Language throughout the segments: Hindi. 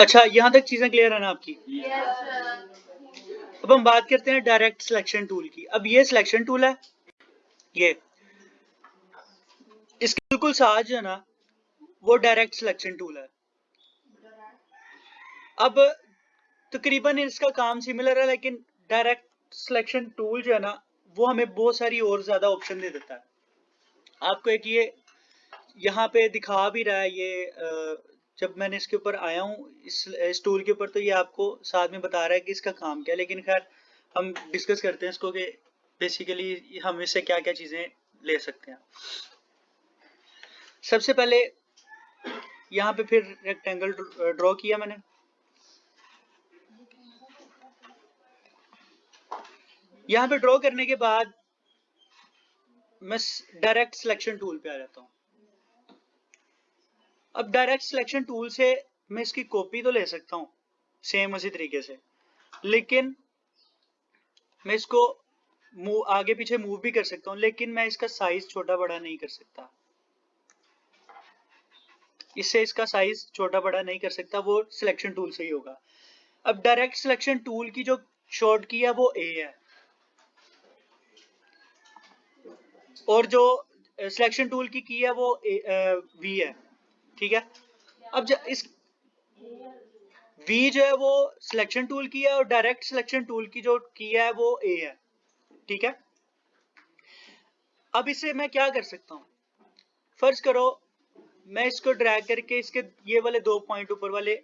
अच्छा यहाँ तक चीज़ें क्लियर है ना आपकी? अब हम बात करते हैं डायरेक्ट सिलेक्शन टूल की। अब ये सिलेक्शन टूल है, ये। इसके बिल्कुल साथ जो है ना, वो डायरेक्ट सिलेक्शन टूल है। अब तकरीबन इसका काम सिमिलर है, लेकिन डायरेक्ट सिलेक्शन टूल जो है ना, वो हमें बहुत सारी और ज़्यादा ऑप्शन दे देता है। आपको एक ये यहाँ पे दिखा भी रहा है ये जब मैंने इसके ऊपर आया हूँ इस, टूल के ऊपर तो ये आपको साथ में बता रहा है कि इसका काम क्या है लेकिन खैर हम डिस्कस करते हैं इसको कि बेसिकली हम इससे क्या क्या चीज़ें ले सकते हैं। सबसे पहले यहाँ पे फिर रेक्टेंगल ड्रॉ किया मैंने। यहाँ पे ड्रॉ करने के बाद मैं डायरेक्ट सिलेक्शन टूल पे आ जाता हूँ। अब डायरेक्ट सिलेक्शन टूल से मैं इसकी कॉपी तो ले सकता हूँ सेम उसी तरीके से। लेकिन मैं इसको आगे पीछे मूव भी कर सकता हूँ, लेकिन मैं इसका साइज़ छोटा बड़ा नहीं कर सकता। इससे इसका साइज़ छोटा बड़ा नहीं कर सकता, वो सिलेक्शन टूल से ही होगा। अब डायरेक्ट सिलेक्शन टूल की जो शॉर्ट की है, वो ए है। और जो सिलेक्शन टूल की की है, वो वी है। ठीक है? अब इस वी जो है वो सिलेक्शन टूल की है और डायरेक्ट सिलेक्शन टूल की जो की है वो ए है। ठीक है? अब इसे मैं क्या कर सकता हूँ? फ़र्ज़ करो, मैं इसको ड्रैग करके इसके ये वाले दो पॉइंट ऊपर वाले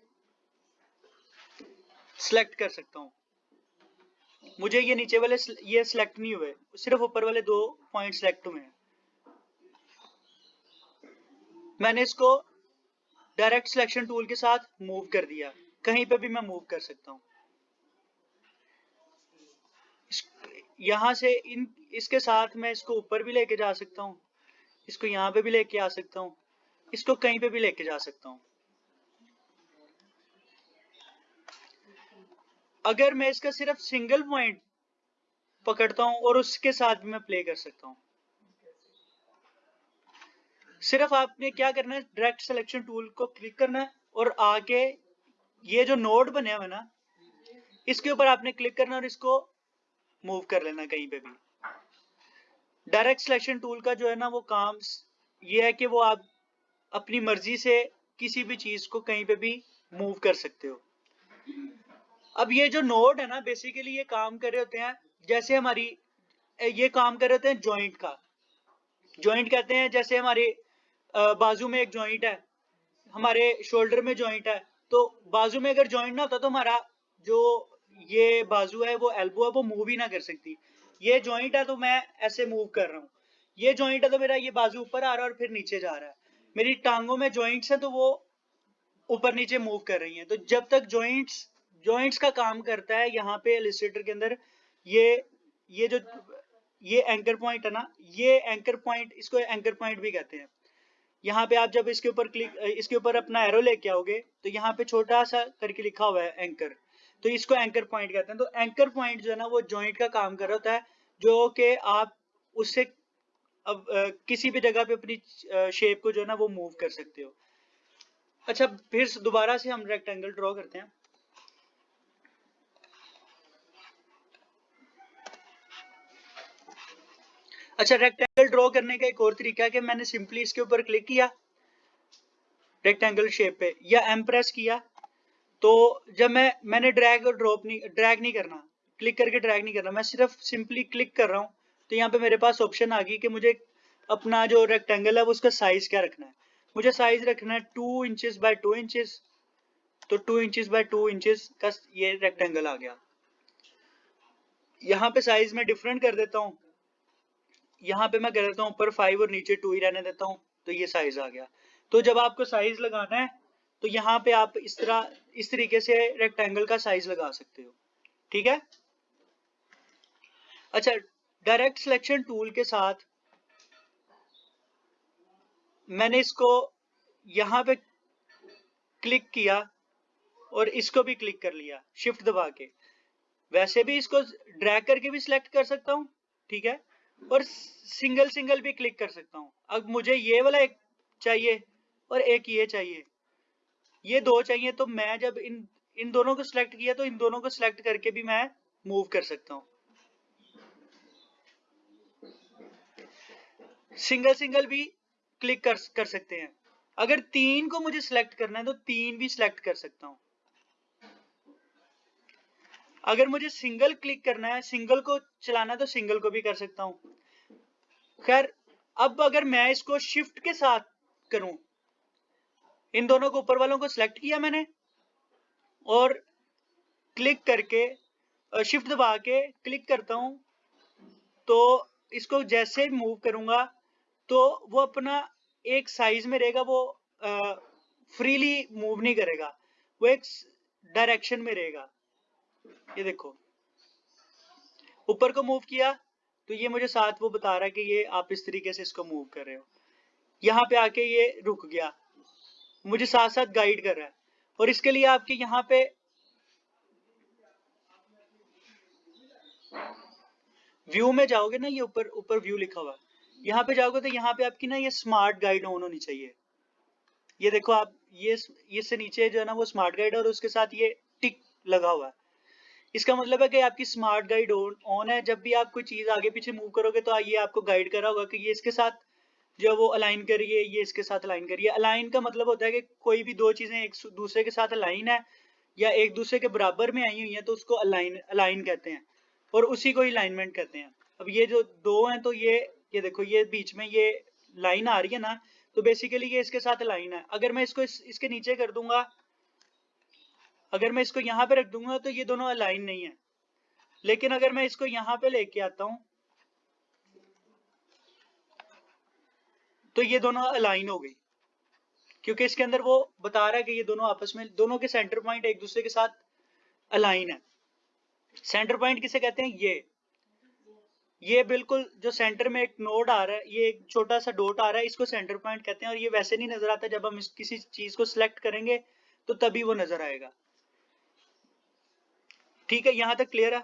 सिलेक्ट कर सकता हूँ। मुझे ये नीचे वाले ये सिलेक्ट नहीं हुए, सिर्फ़ ऊपर वाले दो पॉइंट सिलेक्ट हुए हैं। मैंने इसको डायरेक्ट सिलेक्शन टूल के साथ मूव कर दिया। कहीं पे भी मैं मूव कर सकता हूँ। यहाँ से इन, इसके साथ मैं इसको ऊपर भी लेके जा सकता हूँ। इसको यहाँ पे भी लेके आ सकता हूँ। इसको कहीं पे भी लेके जा सकता हूँ। अगर मैं इसका सिर्फ़ सिंगल पॉइंट पकड़ता हूँ और उसके साथ भी मैं प्ले कर सकता हूँ। सिर्फ़ आपने क्या करना है? डायरेक्ट सिलेक्शन टूल को क्लिक करना है और आके ये जो नोड बने हुए ना, इसके ऊपर आपने क्लिक करना और इसको मूव कर लेना कहीं पे भी। डायरेक्ट सिलेक्शन टूल का जो है ना, वो काम ये है कि वो आप अपनी मर्ज़ी से किसी भी चीज़ को कहीं पे भी मूव कर सकते हो। अब ये जो नोड है ना बेसिकली ये काम कर रहे होते हैं, जैसे हमारी, ये काम कर रहे होते हैं जॉइंट का। जॉइंट कहते हैं, जैसे हमारे बाजू में एक जॉइंट है, हमारे शोल्डर में जॉइंट है तो बाजू में अगर जॉइंट ना होता तो हमारा जो ये बाजू है, वो एल्बो है, वो मूव ही ना कर सकती। ये जॉइंट है तो मैं ऐसे मूव कर रहा हूँ। ये जॉइंट है तो मेरा ये बाजू ऊपर आ रहा है और फिर नीचे जा रहा है। मेरी टांगों में जॉइंट्स है तो वो ऊपर नीचे मूव कर रही हैं। तो जब तक जॉइंट्स जॉइंट्स का काम करता है, यहाँ पे एलिस्ट्रेटर के अंदर ये ये जो, ये एंकर पॉइंट है ना, ये एंकर पॉइंट इसको एंकर पॉइंट भी कहते हैं। यहाँ पे आप जब इसके ऊपर क्लिक इसके ऊपर अपना एरो लेके आओगे तो यहाँ पे छोटा सा करके लिखा हुआ है एंकर तो इसको एंकर पॉइंट कहते हैं। तो एंकर पॉइंट जो है ना, वो ज्वाइंट का काम कर रहा होता है, जो कि आप उससे अब किसी भी जगह पे अपनी शेप को जो है ना, वो मूव कर सकते हो। अच्छा फिर दोबारा से हम रेक्टेंगल ड्रॉ करते हैं। अच्छा रेक्टेंगल ड्रॉ करने का एक और तरीका है कि मैंने सिंपली इसके ऊपर क्लिक किया रेक्टेंगल शेप पे, या एम प्रेस किया तो जब मैं, मैंने ड्रैग और ड्रॉप नहीं ड्रैग नहीं करना क्लिक करके ड्रैग नहीं करना, मैं सिर्फ़ सिंपली क्लिक कर रहा हूँ तो यहाँ पे मेरे पास ऑप्शन आ गई कि मुझे अपना जो रेक्टेंगल है उसका साइज़ क्या रखना है। मुझे साइज़ रखना है two inches by two inches तो two inches by two inches का ये रेक्टेंगल आ गया। यहाँ पे साइज़ में डिफरेंट कर देता हूँ। यहाँ पे मैं कर देता हूँ, ऊपर फाइव और नीचे टू ही रहने देता हूँ तो ये साइज़ आ गया। तो जब आपको साइज़ लगाना है तो यहाँ पे आप इस तरह, इस तरीके से रेक्टेंगल का साइज़ लगा सकते हो। ठीक है? अच्छा डायरेक्ट सिलेक्शन टूल के साथ मैंने इसको यहाँ पे क्लिक किया और इसको भी क्लिक कर लिया शिफ्ट दबा के। वैसे भी इसको ड्रैग करके भी सिलेक्ट कर सकता हूँ, ठीक है? और सिंगल सिंगल भी क्लिक कर सकता हूँ। अब मुझे ये वाला एक चाहिए और एक ये चाहिए। ये दो चाहिए तो मैं जब इन इन दोनों को सिलेक्ट किया तो इन दोनों को सिलेक्ट करके भी मैं मूव कर सकता हूँ। सिंगल सिंगल भी क्लिक कर कर सकते हैं। अगर तीन को मुझे सिलेक्ट करना है तो तीन भी सिलेक्ट कर सकता हूँ। अगर मुझे सिंगल क्लिक करना है सिंगल को चलाना तो सिंगल को भी कर सकता हूँ। खैर, अब अगर मैं इसको शिफ्ट के साथ करूँ, इन दोनों को ऊपर वालों को सिलेक्ट किया मैंने और क्लिक करके शिफ्ट दबा के क्लिक करता हूँ तो इसको जैसे मूव करूँगा तो वो अपना एक साइज़ में रहेगा, वो फ्रीली मूव नहीं करेगा, वो एक डायरेक्शन में रहेगा। ये देखो। ऊपर को मूव किया तो ये मुझे साथ वो बता रहा है कि ये आप इस तरीके से इसको मूव कर रहे हो। यहाँ पे आके ये रुक गया। मुझे साथ साथ गाइड कर रहा है। और इसके लिए आपके यहाँ पे व्यू में जाओगे ना, ये ऊपर ऊपर व्यू लिखा हुआ यहाँ पे जाओगे तो यहाँ पे आपकी ना ये स्मार्ट गाइड ऑन होनी चाहिए। ये देखो आप, ये इससे नीचे जो है ना वो स्मार्ट गाइड और उसके साथ ये टिक लगा हुआ है। इसका मतलब है कि आपकी स्मार्ट गाइड ऑन है। जब भी आप कोई चीज़ आगे पीछे मूव करोगे तो ये आपको गाइड करा होगा कि ये इसके साथ जो वो अलाइन करिए ये इसके साथ अलाइन करिए। अलाइन का मतलब होता है कि कोई भी दो चीज़ें एक दूसरे के साथ अलाइन है या एक दूसरे के बराबर में आई हुई है तो उसको अलाइन अलाइन कहते हैं और उसी को अलाइनमेंट कहते हैं। अब ये जो दो हैं तो ये ये देखो ये बीच में ये लाइन आ रही है ना तो बेसिकली ये इसके साथ लाइन है। अगर मैं इसको इस, इसके नीचे कर दूँगा अगर मैं इसको यहाँ पे रख दूँगा तो ये दोनों अलाइन नहीं है। लेकिन अगर मैं इसको यहाँ पे लेके आता हूँ तो ये दोनों अलाइन हो गई। क्योंकि इसके अंदर वो बता रहा है कि ये दोनों आपस में, दोनों के सेंटर पॉइंट एक दूसरे के साथ अलाइन है। सेंटर पॉइंट किसे कहते हैं? ये। ये बिल्कुल जो सेंटर में एक नोड आ रहा है, ये एक छोटा सा डोट आ रहा है, इसको सेंटर पॉइंट कहते हैं। और ये वैसे नहीं नज़र आता, जब हम किसी चीज़ को सिलेक्ट करेंगे तो तभी वो नज़र आएगा। ठीक है, यहाँ तक क्लियर है?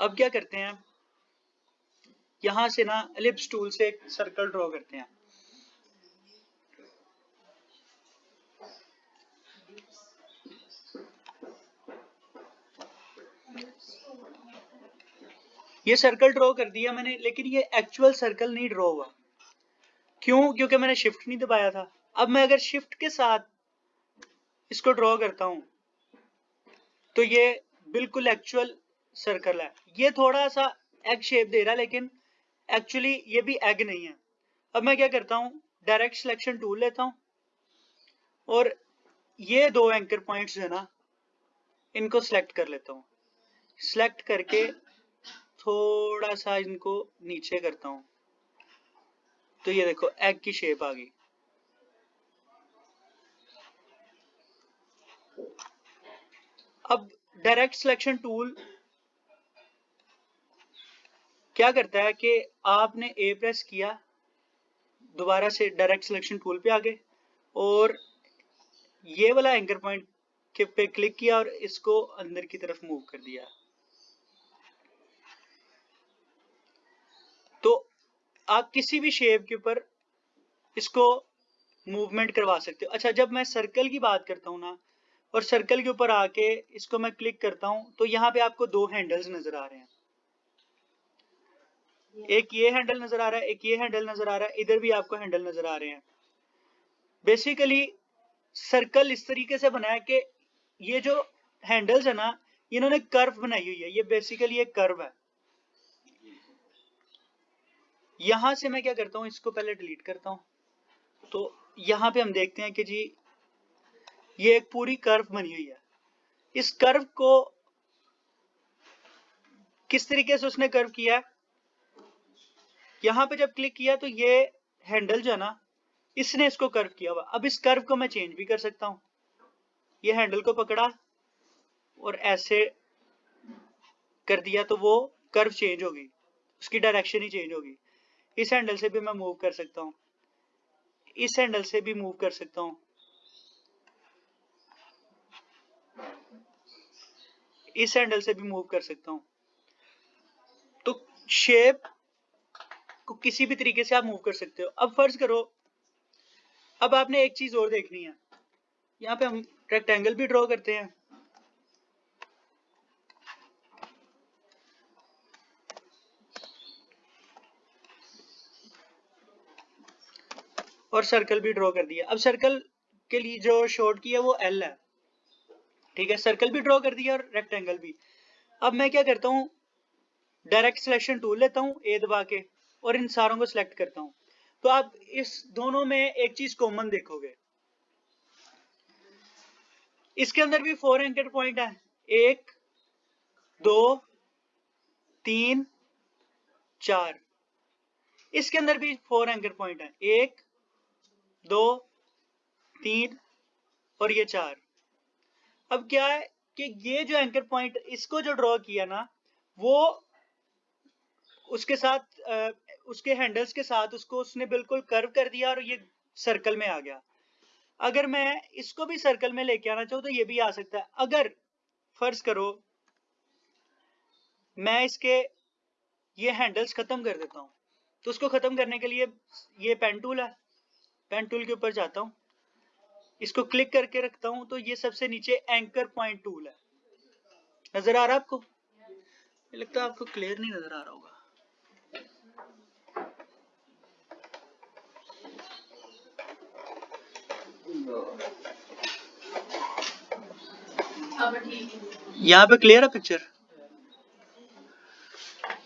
अब क्या करते हैं? यहाँ से ना एलिप्स टूल से एक सर्कल ड्रॉ करते हैं। ये सर्कल ड्रॉ कर दिया मैंने, लेकिन ये एक्चुअल सर्कल नहीं ड्रॉ हुआ। क्यों? क्योंकि मैंने शिफ्ट नहीं दबाया था। अब मैं अगर शिफ्ट के साथ इसको ड्रॉ करता हूँ। तो ये बिल्कुल एक्चुअल सर्कल है। ये थोड़ा सा एग शेप दे रहा है, लेकिन एक्चुअली ये भी एग नहीं है। अब मैं क्या करता हूँ? डायरेक्ट सिलेक्शन टूल लेता हूँ। और ये दो एंकर पॉइंट्स है ना, इनको सिलेक्ट कर लेता हूँ। सिलेक्ट करके थोड़ा सा इनको नीचे करता हूँ। तो ये देखो एग की शेप आ गई। अब डायरेक्ट सिलेक्शन टूल क्या करता है कि आपने ए प्रेस किया, दोबारा से डायरेक्ट सिलेक्शन टूल पे आ गए और ये वाला एंकर पॉइंट के पे क्लिक किया और इसको अंदर की तरफ़ मूव कर दिया। तो आप किसी भी शेप के ऊपर इसको मूवमेंट करवा सकते हो। अच्छा जब मैं सर्कल की बात करता हूँ ना और सर्कल के ऊपर आके इसको मैं क्लिक करता हूँ तो यहाँ पे आपको दो हैंडल्स नज़र आ रहे हैं। एक ये हैंडल नज़र आ रहा है एक ये हैंडल नज़र आ रहा है इधर भी आपको हैंडल नज़र आ रहे हैं। बेसिकली सर्कल इस तरीके से बनाया कि ये जो हैंडल्स है ना इन्होंने कर्व बनाई हुई है ये बेसिकली एक कर्व है। यहाँ से मैं क्या करता हूँ इसको पहले डिलीट करता हूँ। तो यहाँ पे हम देखते हैं कि जी ये एक पूरी कर्व बनी हुई है। इस कर्व को किस तरीके से उसने कर्व किया है? यहाँ पे जब क्लिक किया तो ये हैंडल जो है ना, इसने इसको कर्व किया हुआ। अब इस कर्व को मैं चेंज भी कर सकता हूँ। ये हैंडल को पकड़ा और ऐसे कर दिया तो वो कर्व चेंज होगी। उसकी डायरेक्शन ही चेंज होगी। इस हैंडल से भी मैं मूव कर सकता हूँ। इस हैंडल से भी मूव कर सकता हूँ। इस हैंडल से भी मूव कर सकता हूँ। तो शेप को किसी भी तरीके से आप मूव कर सकते हो। अब फ़र्ज़ करो, अब आपने एक चीज़ और देखनी है। यहाँ पे हम रेक्टेंगल भी ड्रॉ करते हैं। और सर्कल भी ड्रॉ कर दिया। अब सर्कल के लिए जो शॉर्ट की है वो एल है। ठीक है? सर्कल भी ड्रॉ कर दिया और रेक्टेंगल भी। अब मैं क्या करता हूँ? डायरेक्ट सिलेक्शन टूल लेता हूँ ए दबा के, और इन सारों को सिलेक्ट करता हूँ। तो आप इस दोनों में एक चीज़ कॉमन देखोगे। इसके अंदर भी फोर एंकर पॉइंट है। एक, दो, तीन, चार। इसके अंदर भी फोर एंकर पॉइंट है। एक, दो, तीन, और ये चार। अब क्या है कि ये जो एंकर पॉइंट इसको जो ड्रॉ किया ना, वो उसके साथ उसके हैंडल्स के साथ उसको उसने बिल्कुल कर्व कर दिया और ये सर्कल में आ गया। अगर मैं इसको भी सर्कल में लेके आना चाहूँ तो ये भी आ सकता है। अगर फ़र्ज़ करो, मैं इसके, ये हैंडल्स खत्म कर देता हूँ। तो उसको खत्म करने के लिए ये पेन टूल है। पेन टूल के ऊपर जाता हूँ। इसको क्लिक करके रखता हूँ तो ये सबसे नीचे एंकर पॉइंट टूल है। नज़र आ रहा है आपको? लगता है आपको क्लियर नहीं नज़र आ रहा होगा। यहाँ पे क्लियर है पिक्चर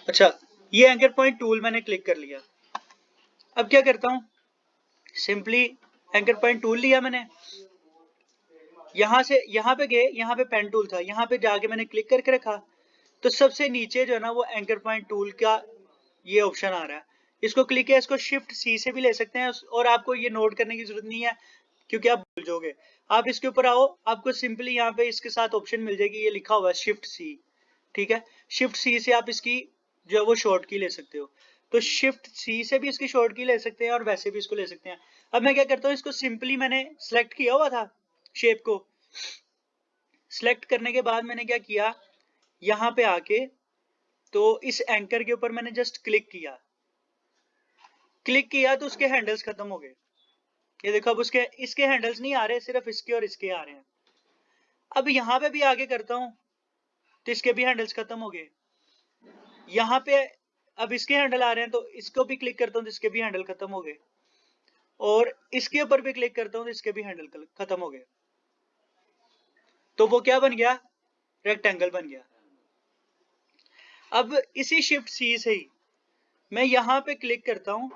अच्छा ये एंकर पॉइंट टूल मैंने क्लिक कर लिया। अब क्या करता हूँ? सिंपली एंकर पॉइंट टूल लिया मैंने। यहाँ से, यहाँ पे गए, यहाँ पे पेन टूल था, यहाँ पे जाके मैंने क्लिक करके रखा। तो सबसे नीचे जो है ना, वो एंकर पॉइंट टूल का ये ऑप्शन आ रहा है। इसको क्लिक किया, इसको शिफ्ट सी से भी ले सकते हैं, और आपको ये नोट करने की ज़रूरत नहीं है, क्योंकि आप भूल जाओगे। आप इसके ऊपर आओ, आपको सिंपली यहाँ पे इसके साथ ऑप्शन मिल जाएगी, ये लिखा हुआ है शिफ्ट सी ठीक है? शिफ्ट सी से आप इसकी जो है वो शॉर्ट की ले सकते हो। तो शिफ्ट सी से भी इसकी शॉर्ट की ले सकते हैं, और वैसे भी इसको ले सकते हैं। अब मैं क्या करता हूँ, इसको सिंपली मैंने सेलेक्ट किया हुआ था शेप को। सिलेक्ट करने के बाद मैंने क्या किया? यहाँ पे आके तो इस एंकर के ऊपर मैंने जस्ट क्लिक किया। क्लिक किया तो उसके हैंडल्स खत्म हो गए। ये देखो, अब उसके, इसके हैंडल्स नहीं आ रहे, सिर्फ़ इसके और इसके आ रहे हैं। अब यहाँ पे भी आगे करता हूँ तो इसके भी हैंडल्स खत्म हो गए। यहाँ पे अब इसके हैंडल आ रहे हैं तो इसको भी क्लिक करता हूँ तो इसके भी हैंडल खत्म हो गए। और इसके ऊपर भी क्लिक करता हूँ तो इसके भी हैंडल खत्म हो गए। तो वो क्या बन गया? रेक्टेंगल बन गया। अब इसी शिफ्ट सी से ही मैं यहाँ पे क्लिक करता हूँ,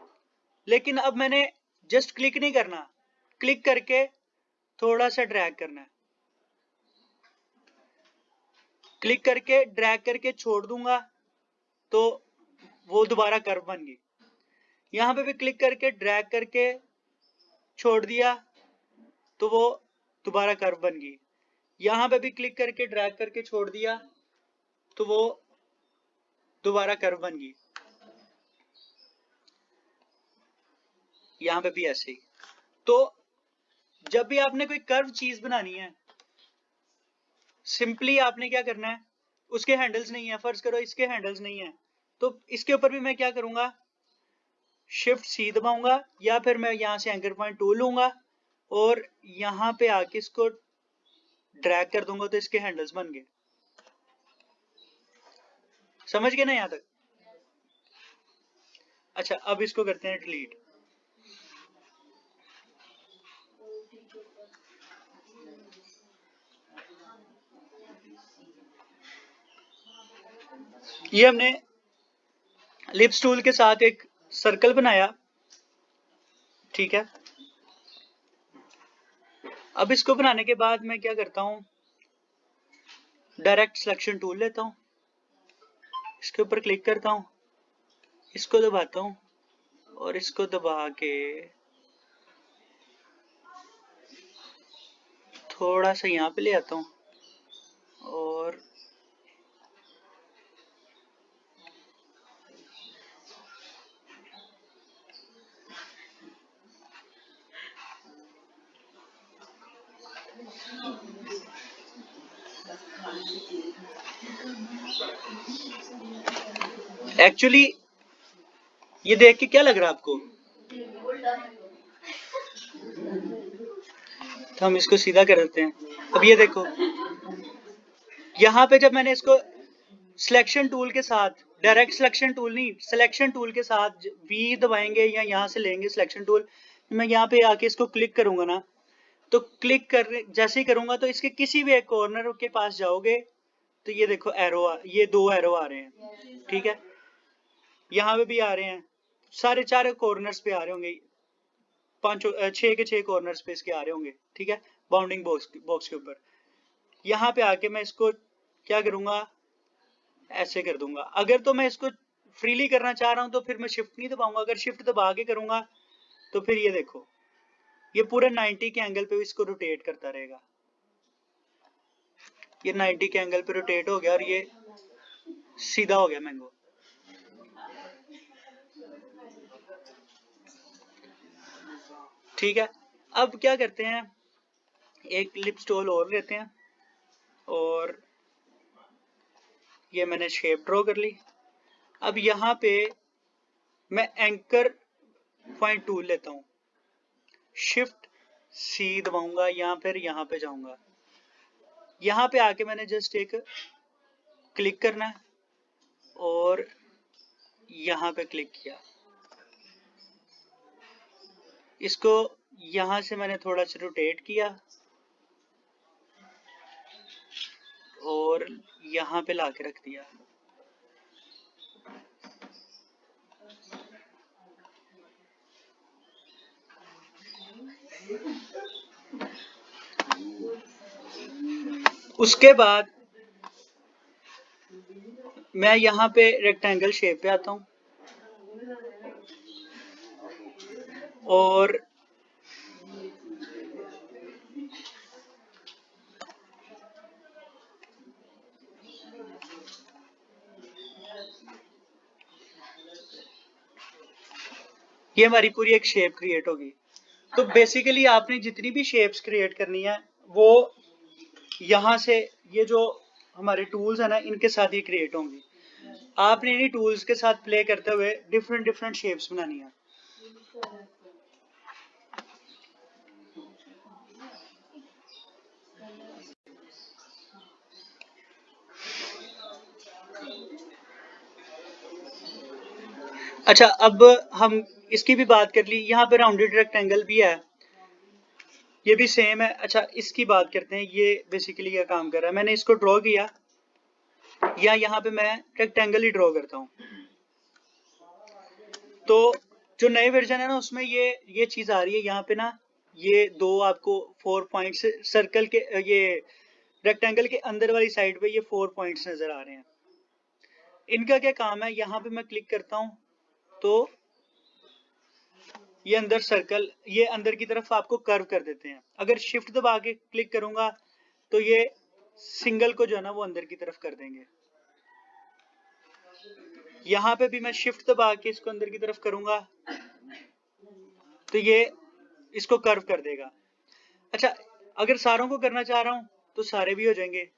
लेकिन अब मैंने जस्ट क्लिक नहीं करना। क्लिक करके थोड़ा सा ड्रैग करना है। क्लिक करके ड्रैग करके छोड़ दूँगा तो वो दोबारा कर्व बन गई। यहाँ पे भी क्लिक करके ड्रैग करके छोड़ दिया तो वो दोबारा कर्व बन गई। यहाँ पे भी क्लिक करके ड्रैग करके छोड़ दिया तो वो दोबारा कर्व बन गई। यहाँ पे भी ऐसे ही। तो जब भी आपने कोई कर्व चीज़ बनानी है सिंपली आपने क्या करना है, उसके हैंडल्स नहीं है, फ़र्ज़ करो इसके हैंडल्स नहीं है तो इसके ऊपर भी मैं क्या करूँगा शिफ्ट सी दबाऊँगा, या फिर मैं यहाँ से एंकर पॉइंट टू लूँगा, और यहाँ पे आके इसको ड्रैग कर दूँगा तो इसके हैंडल्स बन गए। समझ गए ना यहाँ तक? अच्छा अब इसको करते हैं डिलीट ये हमने लिप्स टूल के साथ एक सर्कल बनाया। ठीक है? अब इसको बनाने के बाद मैं क्या करता हूँ? डायरेक्ट सिलेक्शन टूल लेता हूँ। इसके ऊपर क्लिक करता हूँ। इसको दबाता हूँ और इसको दबा के थोड़ा सा यहाँ पे ले आता हूँ और एक्चुअली ये देख के क्या लग रहा है आपको? तो हम इसको सीधा कर देते हैं। अब ये देखो। यहाँ पे जब मैंने इसको सिलेक्शन टूल के साथ डायरेक्ट सिलेक्शन टूल नहीं सिलेक्शन टूल के साथ वी दबाएँगे या यहाँ से लेंगे सिलेक्शन टूल मैं यहाँ पे आके इसको क्लिक करूँगा ना। तो क्लिक कर, जैसे ही करूँगा तो इसके किसी भी एक कॉर्नर के पास जाओगे। तो ये देखो एरो आ, ये दो एरो आ रहे हैं। ठीक है? यहाँ पे भी आ रहे हैं। सारे चार कॉर्नर्स पे आ रहे होंगे। पाँच छह के छह कॉर्नर्स पे इसके आ रहे होंगे। ठीक है? बाउंडिंग बॉक्स बॉक्स के ऊपर। यहाँ पे आके मैं इसको क्या करूँगा? ऐसे कर दूँगा। अगर तो मैं इसको फ्रीली करना चाह रहा हूँ तो फिर मैं शिफ्ट नहीं दबाऊँगा। अगर शिफ्ट दबा के करूँगा तो फिर ये देखो। ये पूरे 90 के एंगल पे भी इसको रोटेट करता रहेगा। ये 90 के एंगल पे रोटेट हो गया और ये सीधा हो गया मैंगो ठीक है, अब क्या करते हैं, एक लिप स्टोल और लेते हैं और ये मैंने शेप ड्रॉ कर ली। अब यहाँ पे मैं एंकर पॉइंट टूल लेता हूँ। शिफ्ट सी दबाऊँगा या फिर यहाँ पे जाऊँगा। यहाँ पे आके मैंने जस्ट एक क्लिक करना है और यहाँ पे क्लिक किया। इसको यहाँ से मैंने थोड़ा सा रोटेट किया और यहाँ पे लाके रख दिया। उसके बाद मैं यहाँ पे रेक्टेंगल शेप पे आता हूँ। और ये हमारी पूरी एक शेप क्रिएट होगी। तो बेसिकली आपने जितनी भी शेप्स क्रिएट करनी है, वो यहाँ से ये जो हमारे टूल्स है ना, इनके साथ ही क्रिएट होंगी। आपने इन्हीं टूल्स के साथ प्ले करते हुए डिफरेंट डिफरेंट शेप्स बनानी है। अच्छा अब हम इसकी भी बात कर ली। यहाँ पे राउंडेड रेक्टेंगल भी है। ये भी सेम है। अच्छा इसकी बात करते हैं। ये बेसिकली क्या काम कर रहा है? मैंने इसको ड्रॉ किया। या यहाँ पे मैं रेक्टेंगल ही ड्रॉ करता हूँ। तो जो नए वर्जन है ना, उसमें ये ये चीज़ आ रही है। यहाँ पे ना, ये दो आपको फोर पॉइंट्स सर्कल के, ये रेक्टेंगल के अंदर वाली साइड पे ये फोर पॉइंट्स नज़र आ रहे हैं। इनका क्या काम है? यहाँ पे मैं क्लिक करता हूँ। तो ये अंदर सर्कल ये अंदर की तरफ़ आपको कर्व कर देते हैं। अगर शिफ्ट दबा के क्लिक करूँगा तो ये सिंगल को जो है ना, वो अंदर की तरफ़ कर देंगे। यहाँ पे भी मैं शिफ्ट दबा के इसको अंदर की तरफ़ करूँगा तो ये इसको कर्व कर देगा। अच्छा अगर सारों को करना चाह रहा हूँ तो सारे भी हो जाएँगे।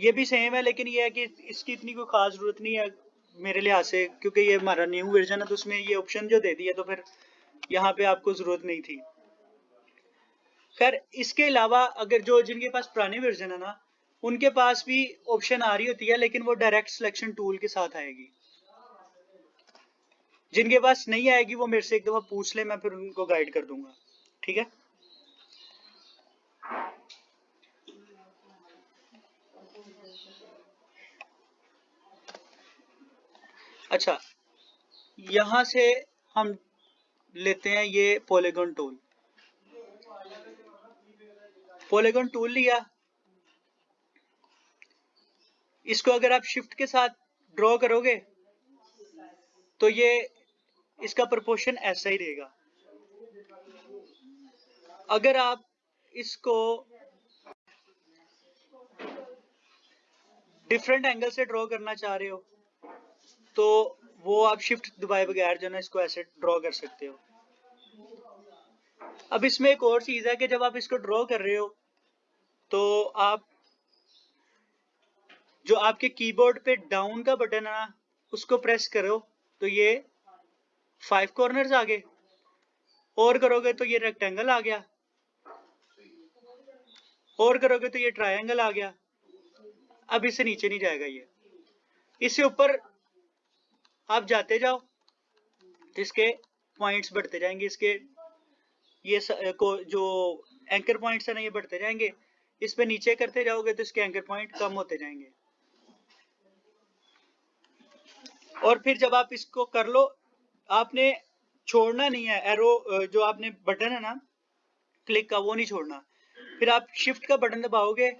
ये भी सेम है, लेकिन ये है कि इसकी इतनी कोई खास ज़रूरत नहीं है मेरे लिहाज से, क्योंकि ये हमारा न्यू वर्जन है तो उसमें ये ऑप्शन जो दे दिया तो फिर यहाँ पे आपको ज़रूरत नहीं थी। खैर, इसके अलावा अगर जो जिनके पास पुराने वर्जन है ना, उनके पास भी ऑप्शन आ रही होती है, लेकिन वो डायरेक्ट सिलेक्शन टूल के साथ आएगी। जिनके पास नहीं आएगी, वो मेरे से एक दफ़ा पूछ ले, मैं फिर उनको गाइड कर दूँगा। ठीक है? अच्छा यहाँ से हम लेते हैं ये पोलेगन टूल पोलेगन टूल लिया। इसको अगर आप शिफ्ट के साथ ड्रॉ करोगे तो ये इसका प्रोपोर्शन ऐसा ही रहेगा। अगर आप इसको डिफरेंट एंगल से ड्रॉ करना चाह रहे हो तो वो आप शिफ्ट दबाए बगैर जो ना, इसको ऐसे ड्रॉ कर सकते हो। अब इसमें एक और चीज़ है कि जब आप इसको ड्रॉ कर रहे हो तो आप जो आपके कीबोर्ड पे डाउन का बटन है ना, उसको प्रेस करो तो ये फाइव कॉर्नर्स आ गए। और करोगे तो ये रेक्टेंगल आ गया। और करोगे तो ये ट्रायंगल आ गया। अब इससे नीचे नहीं जाएगा ये। इससे ऊपर आप जाते जाओ तो इसके पॉइंट्स बढ़ते जाएँगे इसके ये स, को जो एंकर पॉइंट्स है ना ये बढ़ते जाएँगे। इस पे नीचे करते जाओगे तो इसके एंकर पॉइंट कम होते जाएँगे। और फिर जब आप इसको कर लो आपने छोड़ना नहीं है एरो जो आपने बटन है ना क्लिक का वो नहीं छोड़ना। फिर आप शिफ्ट का बटन दबाओगे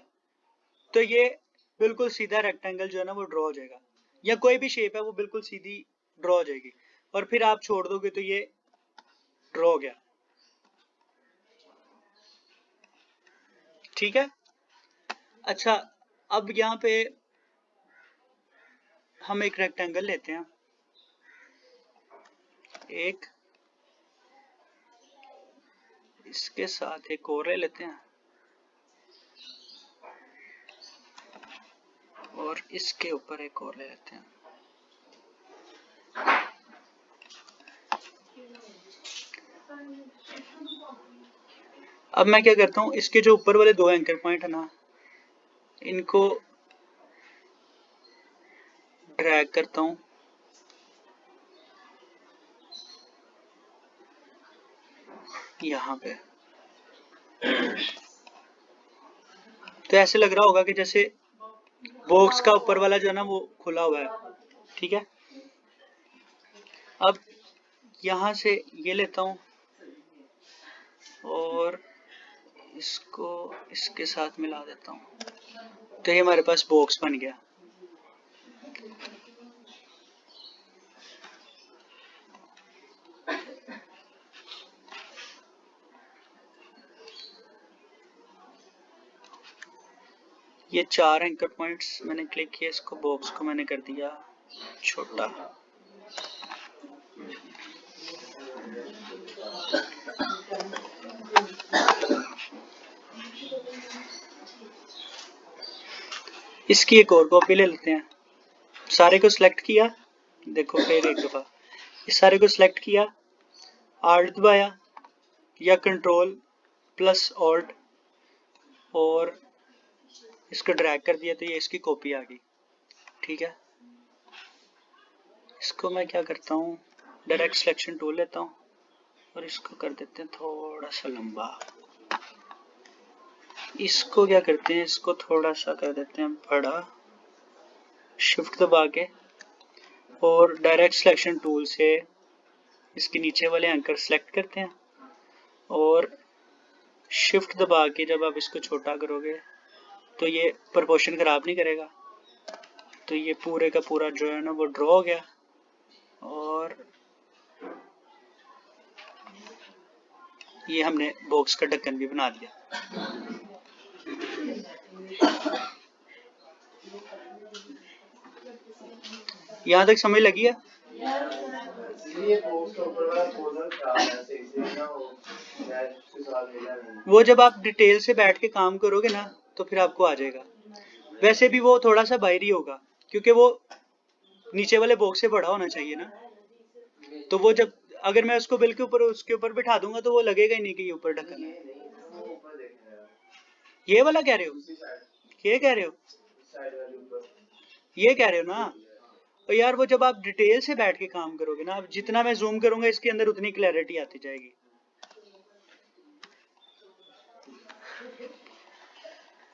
तो ये बिल्कुल सीधा रेक्टेंगल जो है ना वो ड्रॉ हो जाएगा। या कोई भी शेप है, वो बिल्कुल सीधी ड्रॉ हो जाएगी। और फिर आप छोड़ दोगे तो ये ड्रॉ हो गया। ठीक है? अच्छा अब यहाँ पे हम एक रेक्टेंगल लेते हैं। एक, इसके साथ एक और लेते हैं। और इसके ऊपर एक और ले लेते हैं। अब मैं क्या करता हूँ, इसके जो ऊपर वाले दो एंकर पॉइंट है ना, इनको ड्रैग करता हूँ। यहाँ पे। तो ऐसे लग रहा होगा कि जैसे बॉक्स का ऊपर वाला जो है ना वो खुला हुआ है। ठीक है? अब यहाँ से ये लेता हूँ और इसको इसके साथ मिला देता हूँ। तो ये हमारे पास बॉक्स बन गया। ये चार एंकर पॉइंट्स मैंने क्लिक किया इसको बॉक्स को मैंने कर दिया छोटा। इसकी एक और कॉपी ले लेते हैं। सारे को सिलेक्ट किया, देखो फिर एक दफ़ा। इस सारे को सिलेक्ट किया आर्ट दबाया, या कंट्रोल प्लस ऑल्ट और इसको ड्रैग कर दिया तो ये इसकी कॉपी आ गई। ठीक है? इसको मैं क्या करता हूँ? डायरेक्ट सिलेक्शन टूल लेता हूँ और इसको कर देते हैं थोड़ा सा लंबा। इसको क्या करते हैं? इसको थोड़ा सा कर देते हैं बड़ा। शिफ्ट दबा के और डायरेक्ट सिलेक्शन टूल से इसके नीचे वाले एंकर सेलेक्ट करते हैं और शिफ्ट दबा के जब आप इसको छोटा करोगे तो ये प्रपोर्शन खराब नहीं करेगा। तो ये पूरे का पूरा जो है ना वो ड्रॉ हो गया। और ये हमने बॉक्स का ढक्कन भी बना दिया। यहाँ तक समझ लगी है? वो जब आप डिटेल से बैठ के काम करोगे ना तो फिर आपको आ जाएगा। वैसे भी वो थोड़ा सा बाहरी होगा, क्योंकि वो नीचे वाले बॉक्स से बड़ा होना चाहिए ना। तो वो जब, अगर मैं उसको बिल के ऊपर, उसके ऊपर बिठा दूँगा तो वो लगेगा ही नहीं कि ये ऊपर ढक्कन है। ये वाला कह रहे हो? ये कह रहे हो? ये कह रहे हो ना? और यार वो जब आप डिटेल से बैठ के काम करोगे ना, जितना मैं जूम करूँगा, इसके अंदर उतनी क्लैरिटी आती जाएगी।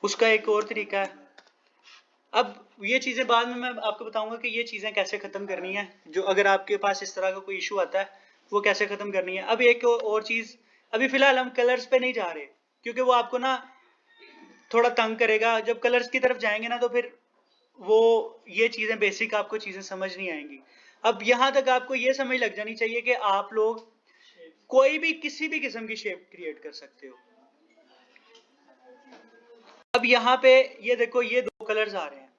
उसका एक और तरीका है। अब ये चीज़ें बाद में मैं आपको बताऊँगा कि ये चीज़ें कैसे ख़त्म करनी है। जो अगर आपके पास इस तरह का कोई इशू आता है, वो कैसे ख़त्म करनी है। अब एक और चीज़, अभी फ़िलहाल हम कलर्स पे नहीं जा रहे, क्योंकि वो आपको ना थोड़ा तंग करेगा। जब कलर्स की तरफ़ जाएँगे ना तो फिर वो, ये चीज़ें बेसिक आपको चीज़ें समझ नहीं आएँगी। अब यहाँ तक आपको ये समझ लग जानी चाहिए कि आप लोग कोई भी, किसी भी किस्म की शेप क्रिएट कर सकते हो। यहाँ पे, ये देखो, ये दो कलर्स आ रहे हैं।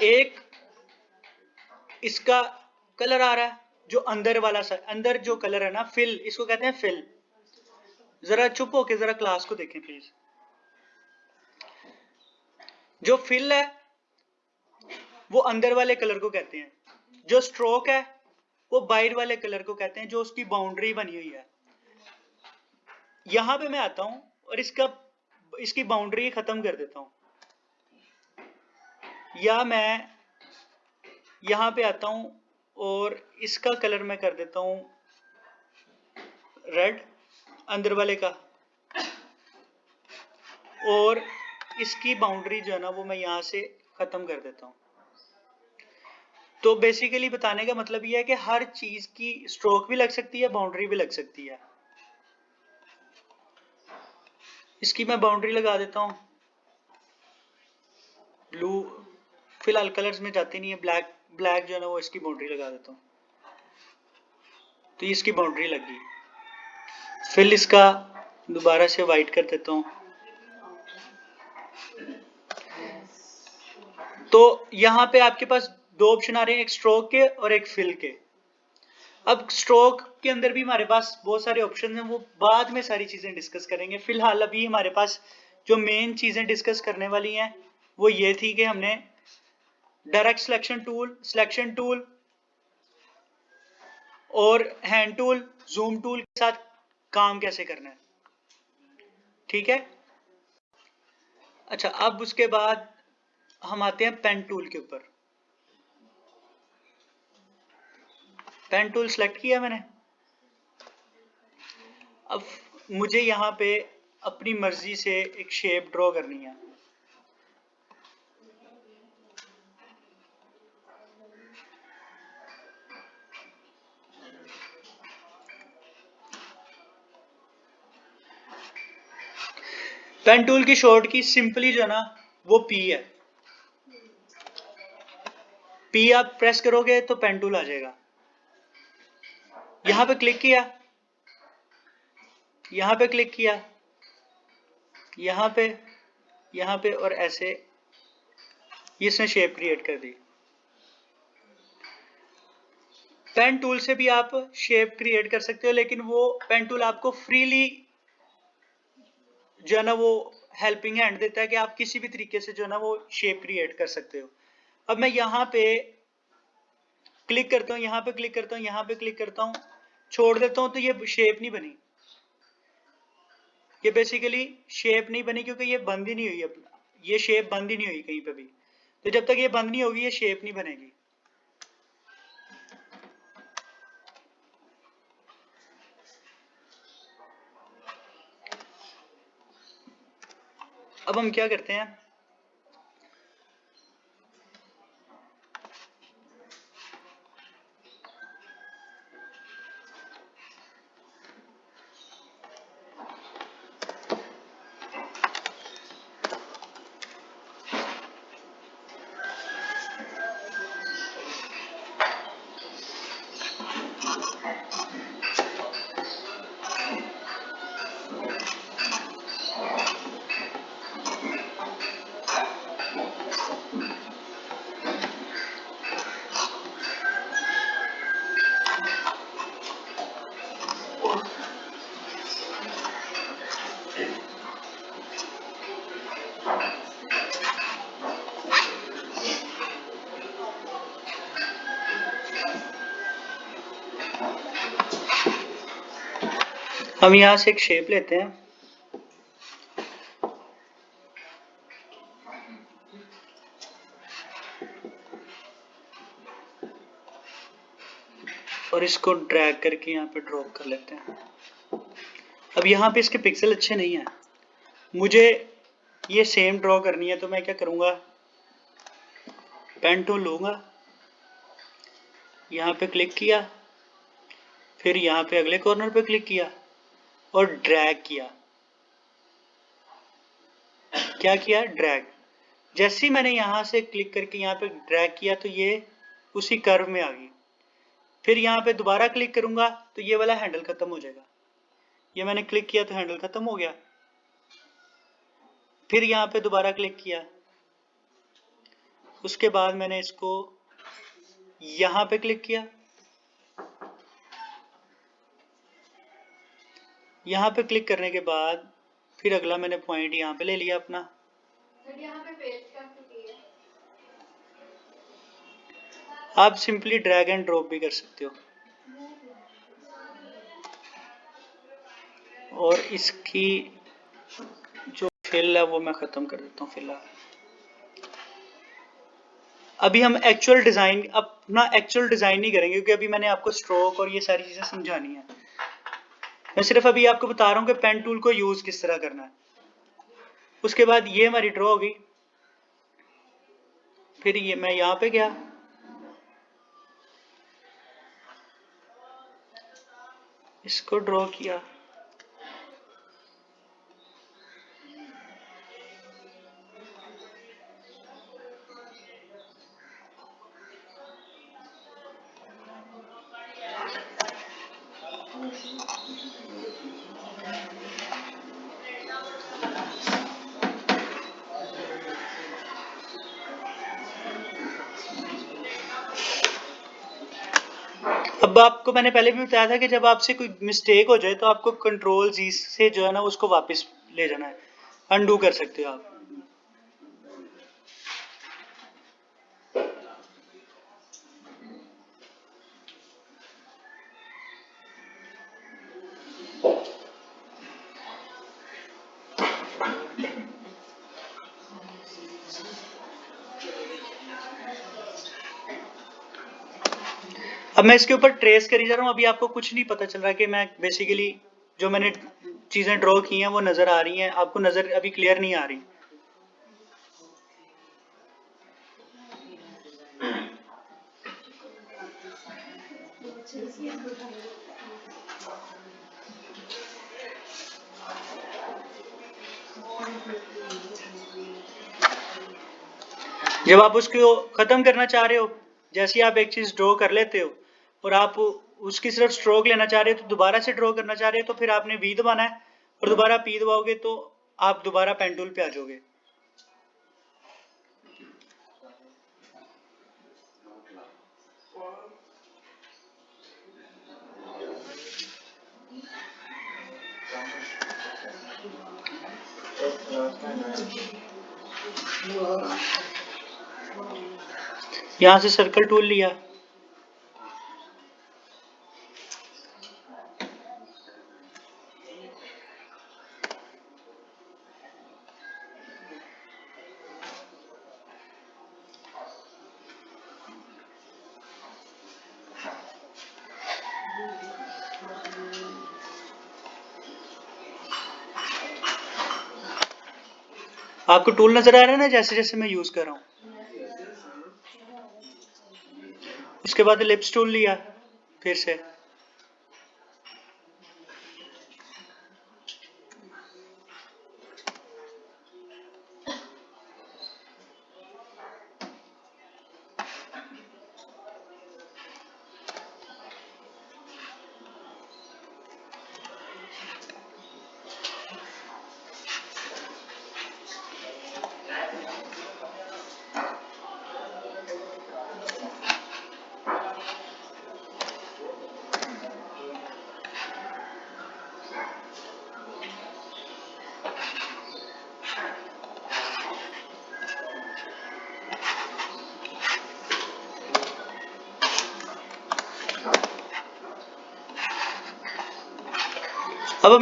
एक, इसका कलर आ रहा है, जो अंदर वाला सा, अंदर जो कलर है ना फिल इसको कहते हैं फिल जरा चुप होके, जरा क्लास को देखें प्लीज़ जो फिल है, वो अंदर वाले कलर को कहते हैं। जो स्ट्रोक है, वो बाहर वाले कलर को कहते हैं, जो उसकी बाउंड्री बनी हुई है। यहाँ पे मैं आता हूँ और इसका, इसकी बाउंड्री खत्म कर देता हूँ। या मैं यहाँ पे आता हूँ और इसका कलर मैं कर देता हूँ रेड अंदर वाले का। और इसकी बाउंड्री जो है ना, वो मैं यहाँ से खत्म कर देता हूँ। तो बेसिकली बताने का मतलब यह है कि हर चीज़ की स्ट्रोक भी लग सकती है बाउंड्री भी लग सकती है। इसकी मैं बाउंड्री लगा देता हूँ। ब्लू फ़िलहाल कलर्स में जाती नहीं है ब्लैक ब्लैक जो है ना वो इसकी बाउंड्री लगा देता हूँ। तो इसकी बाउंड्री लगी। फिर इसका दोबारा से वाइट कर देता हूँ। तो यहाँ पे आपके पास दो ऑप्शन आ रहे हैं, एक स्ट्रोक के और एक फिल के। अब स्ट्रोक के अंदर भी हमारे पास बहुत सारे ऑप्शन हैं, वो बाद में सारी चीज़ें डिस्कस करेंगे। फ़िलहाल अभी हमारे पास जो मेन चीज़ें डिस्कस करने वाली हैं, वो ये थी कि हमने direct selection tool selection tool और हैंड टूल जूम टूल के साथ काम कैसे करना है। ठीक है? अच्छा अब उसके बाद हम आते हैं पेन टूल के ऊपर। पेन टूल सेलेक्ट किया मैंने। अब मुझे यहाँ पे अपनी मर्ज़ी से एक शेप ड्रॉ करनी है। पेन टूल की शॉर्ट की सिंपली जो ना, वो पी है। पी आप प्रेस करोगे तो पेन टूल आ जाएगा। यहाँ पे क्लिक किया। यहाँ पे क्लिक किया। यहाँ पे यहाँ पे और ऐसे। इसने शेप क्रिएट कर दी। पेन टूल से भी आप शेप क्रिएट कर सकते हो, लेकिन वो पेन टूल आपको फ्रीली जो है ना वो हेल्पिंग हैंड देता है कि आप किसी भी तरीके से जो है ना वो शेप क्रिएट कर सकते हो। अब मैं यहाँ पे क्लिक करता हूँ, यहाँ पे क्लिक करता हूँ, यहाँ पे क्लिक करता हूँ। छोड़ देता हूँ तो ये शेप नहीं बनी। ये बेसिकली शेप नहीं बनी क्योंकि ये बंद ही नहीं हुई अपना। ये शेप बंद ही नहीं हुई कहीं पे भी। तो जब तक ये बंद नहीं होगी, ये शेप नहीं बनेगी। अब हम क्या करते हैं? हम यहाँ से एक शेप लेते हैं। और इसको ड्रैग करके यहाँ पे ड्रॉप कर लेते हैं। अब यहाँ पे इसके पिक्सल अच्छे नहीं है। मुझे ये सेम ड्रॉ करनी है तो मैं क्या करूँगा? पेन लूँगा। यहाँ पे क्लिक किया। फिर यहाँ पे अगले कॉर्नर पे क्लिक किया। और ड्रैग किया। क्या किया? ड्रैग जैसे ही मैंने यहाँ से क्लिक करके यहाँ पे ड्रैग किया तो ये उसी कर्व में आ गई। फिर यहाँ पे दोबारा क्लिक करूँगा तो ये वाला हैंडल खत्म हो जाएगा। ये मैंने क्लिक किया तो हैंडल खत्म हो गया। फिर यहाँ पे दोबारा क्लिक किया। उसके बाद मैंने इसको यहाँ पे क्लिक किया। यहाँ पे क्लिक करने के बाद फिर अगला मैंने पॉइंट यहाँ पे ले लिया अपना। आप सिंपली ड्रैग एंड ड्रॉप भी कर सकते हो। और इसकी जो फिल है वो मैं ख़त्म कर देता हूँ फ़िलहाल। अभी हम एक्चुअल डिज़ाइन अपना एक्चुअल डिज़ाइन नहीं करेंगे क्योंकि अभी मैंने आपको स्ट्रोक और ये सारी चीज़ें समझानी है। मैं सिर्फ़ अभी आपको बता रहा हूँ कि पेन टूल को यूज़ किस तरह करना है। उसके बाद ये हमारी ड्रॉ हो गई फिर ये मैं यहाँ पे गया। इसको ड्रॉ किया। आपको मैंने पहले भी बताया था कि जब आपसे कोई मिस्टेक हो जाए तो आपको कंट्रोल जी से जो है ना, उसको वापस ले जाना है। अनडू कर सकते हो आप। अब मैं इसके ऊपर ट्रेस करी जा रहा हूँ, अभी आपको कुछ नहीं पता चल रहा कि मैं बेसिकली जो मैंने चीज़ें ड्रॉ की हैं, वो नज़र आ रही हैं। आपको नज़र अभी क्लियर नहीं आ रही। जब आप उसको ख़त्म करना चाह रहे हो, जैसे आप एक चीज़ ड्रॉ कर लेते हो और आप उसकी सिर्फ़ स्ट्रोक लेना चाह रहे हो तो दोबारा से ड्रॉ करना चाह रहे हो तो फिर आपने वी दबाना है। और दोबारा पी दबाओगे तो आप दोबारा पेंटूल पे आ जाओगे। यहाँ से सर्कल टूल लिया। आपको टूल नज़र आ रहा है ना, जैसे जैसे मैं यूज़ कर रहा हूँ। उसके बाद लिप्स टूल लिया, फिर से।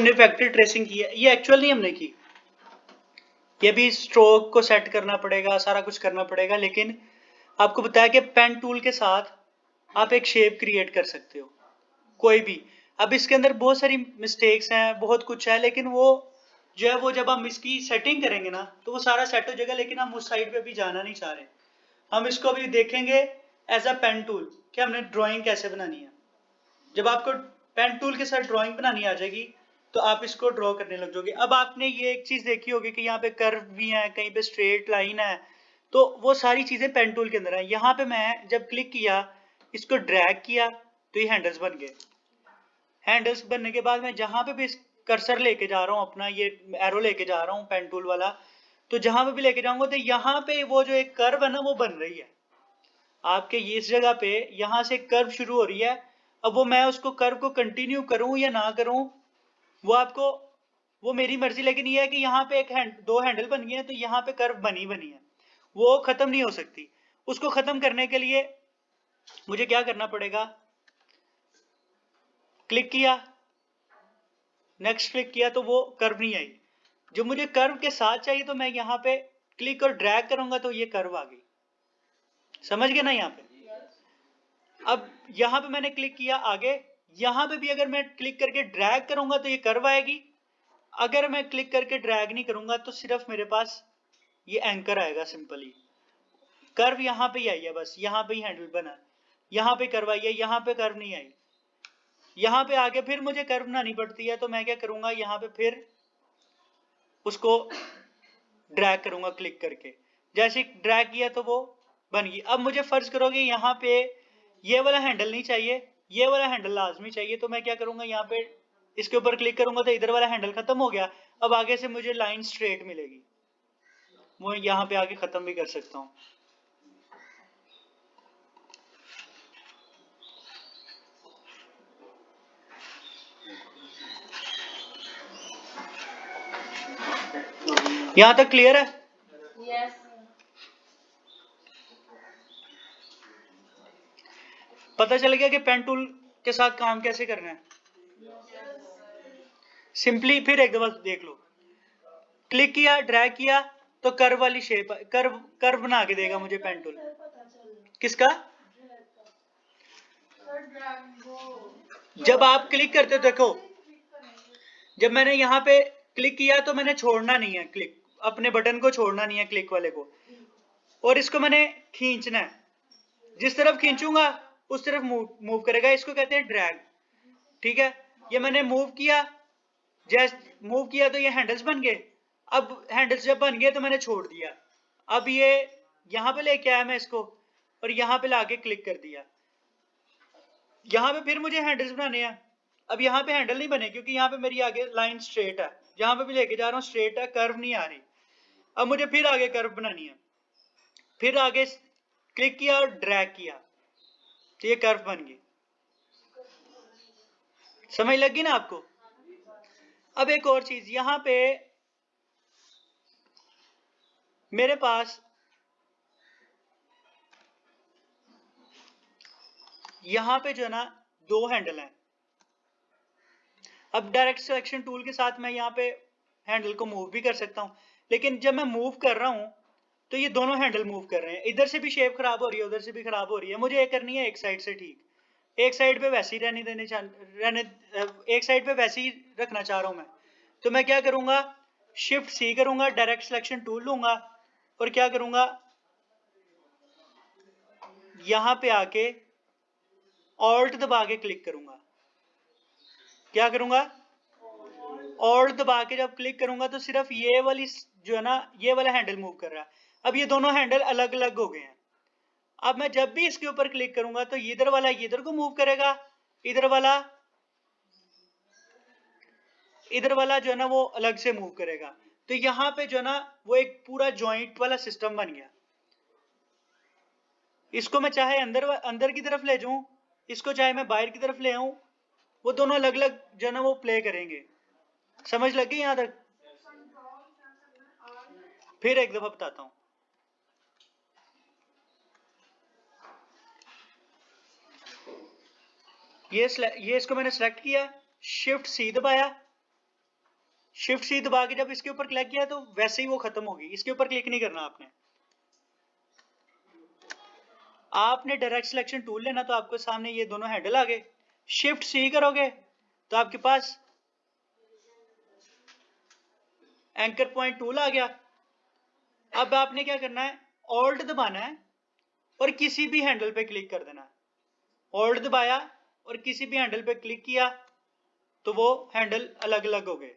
हमने फैक्ट्री ट्रेसिंग की है। ये एक्चुअल नहीं हमने की। ये भी स्ट्रोक को सेट करना पड़ेगा, सारा कुछ करना पड़ेगा, लेकिन आपको बताया कि पेन टूल के साथ आप एक शेप क्रिएट कर सकते हो। कोई भी। अब इसके अंदर बहुत सारी मिस्टेक्स हैं, बहुत कुछ है, लेकिन वो जो है, वो जब हम इसकी सेटिंग करेंगे ना तो वो सारा सेट हो जाएगा, लेकिन हम उस साइड पे भी जाना नहीं चाह रहे। हम इसको अभी देखेंगे एज अ पेन टूल कि हमने ड्राइंग कैसे बनानी है। जब आपको पेन टूल के साथ ड्राइंग बनानी आ जाएगी तो आप इसको ड्रॉ करने लग जाओगे। अब आपने ये एक चीज़ देखी होगी कि यहाँ पे कर्व भी है, कहीं पे स्ट्रेट लाइन है। तो वो सारी चीज़ें पेन टूल के अंदर है। यहाँ पे मैं जब क्लिक किया, इसको ड्रैग किया तो ये हैंडल्स बन गए। हैंडल्स बनने के बाद मैं जहाँ पे भी कर्सर लेके जा रहा हूँ, अपना ये एरो लेके जा रहा हूँ पेन टूल वाला तो जहाँ पे भी लेके जाऊँगा तो यहाँ पे वो जो एक कर्व है ना, वो बन रही है। आपके इस जगह पे यहाँ से कर्व शुरू हो रही है। अब वो मैं उसको कर्व को कंटिन्यू करूँ या ना करूँ वो आपको वो मेरी मर्ज़ी लेकिन ये है कि यहाँ पे एक हैंड दो हैंडल बन गए हैं तो यहाँ पे कर्व बनी बनी है। वो खत्म नहीं हो सकती। उसको खत्म करने के लिए मुझे क्या करना पड़ेगा? क्लिक किया। नेक्स्ट क्लिक किया तो वो कर्व नहीं आई। जो मुझे कर्व के साथ चाहिए तो मैं यहाँ पे क्लिक और ड्रैग करूँगा तो ये कर्व आ गई। समझ गए ना यहाँ पे? अब यहाँ पे मैंने क्लिक किया आगे। यहाँ पे भी अगर मैं क्लिक करके ड्रैग करूँगा तो ये कर्व आएगी। अगर मैं क्लिक करके ड्रैग नहीं करूँगा तो सिर्फ़ मेरे पास ये एंकर आएगा सिंपली कर्व यहाँ पे ही आई है बस, यहाँ पे ही हैंडल बना। यहाँ पे कर्व आई है, यहाँ पे कर्व नहीं आई। यहाँ पे आगे फिर मुझे कर्व बनानी पड़ती है तो मैं क्या करूँगा, यहाँ पे फिर उसको ड्रैग करूँगा क्लिक करके। जैसे ड्रैग किया तो वो बन गई। अब मुझे फ़र्ज़ करोगे, यहाँ पे ये वाला हैंडल नहीं चाहिए। ये वाला हैंडल लाजमी चाहिए तो मैं क्या करूँगा, यहाँ पे इसके ऊपर क्लिक करूँगा तो इधर वाला हैंडल खत्म हो गया। अब आगे से मुझे लाइन स्ट्रेट मिलेगी। वो यहाँ पे आगे खत्म भी कर सकता हूँ। यहाँ तक क्लियर है? Yes. पता चल गया कि पेन टूल के साथ काम कैसे करना है? सिंपली फिर एक दफ़ा देख लो। क्लिक किया ड्रैग किया तो कर्व वाली शेप कर्व कर्व बना के देगा मुझे पेन टूल किसका? जब आप क्लिक करते देखो, जब मैंने यहाँ पे क्लिक किया तो मैंने छोड़ना नहीं है क्लिक अपने बटन को छोड़ना नहीं है क्लिक वाले को। और इसको मैंने खींचना है। जिस तरफ़ खींचूँगा उस तरफ़ मूव मूव करेगा, इसको कहते हैं ड्रैग ठीक है? ये मैंने मूव किया जैस मूव किया तो ये हैंडल्स बन गए. अब हैंडल्स जब बन गए तो मैंने छोड़ दिया. अब ये यहाँ पे लेके आया मैं इसको और यहाँ पे लाके क्लिक कर दिया. यहाँ पे फिर मुझे हैंडल्स बनाने हैं. अब यहाँ पे हैंडल नहीं बने क्योंकि यहाँ पे मेरी आगे लाइन स्ट्रेट है. जहाँ पे भी लेके जा रहा हूँ स्ट्रेट है कर्व नहीं आ रही. अब मुझे फिर आगे कर्व बनानी है. फिर आगे क्लिक किया और ड्रैग किया. तो ये कर्व बन गई। समझ लगी ना आपको? अब एक और चीज़, यहाँ पे मेरे पास यहाँ पे जो है ना, दो हैंडल हैं। अब डायरेक्ट सिलेक्शन टूल के साथ मैं यहाँ पे हैंडल को मूव भी कर सकता हूँ, लेकिन जब मैं मूव कर रहा हूँ तो ये दोनों हैंडल मूव कर रहे हैं। इधर से भी शेप खराब हो रही है, उधर से भी खराब हो रही है। मुझे ये करनी है एक साइड से ठीक। एक साइड पे वैसे ही रहने देने रहने एक साइड पे वैसे ही रखना चाह रहा हूँ मैं। तो मैं क्या करूँगा? शिफ्ट सी करूँगा डायरेक्ट सिलेक्शन टूल लूँगा और क्या करूँगा? यहाँ पे आके ऑल्ट दबा के क्लिक करूँगा। क्या करूँगा? और दबा के जब क्लिक करूँगा तो सिर्फ़ ये वाली जो है ना, ये वाला हैंडल मूव कर रहा है। अब ये दोनों हैंडल अलग अलग हो गए हैं। अब मैं जब भी इसके ऊपर क्लिक करूँगा तो इधर वाला इधर को मूव करेगा। इधर वाला इधर वाला जो है ना वो अलग से मूव करेगा। तो यहाँ पे जो है ना वो एक पूरा जॉइंट वाला सिस्टम बन गया। इसको मैं चाहे अंदर अंदर की तरफ़ ले जाऊँ इसको चाहे मैं बाहर की तरफ़ ले आऊँ वो दोनों अलग अलग जो है ना वो प्ले करेंगे। समझ लगी यहाँ तक? फिर एक दफ़ा बताता हूँ। ये ये इसको मैंने सेलेक्ट किया शिफ्ट सी दबाया। शिफ्ट सी दबा के जब इसके ऊपर क्लिक किया तो वैसे ही वो खत्म होगी इसके ऊपर क्लिक नहीं करना आपने। आपने डायरेक्ट सिलेक्शन टूल लेना तो आपके सामने ये दोनों हैंडल आ गए। शिफ्ट सी करोगे तो आपके पास एंकर पॉइंट टूल आ गया। अब आपने क्या करना है? ऑल्ट दबाना है और किसी भी हैंडल पे क्लिक कर देना ऑल्ट दबाया और किसी भी हैंडल पे क्लिक किया तो वो हैंडल अलग अलग हो गए।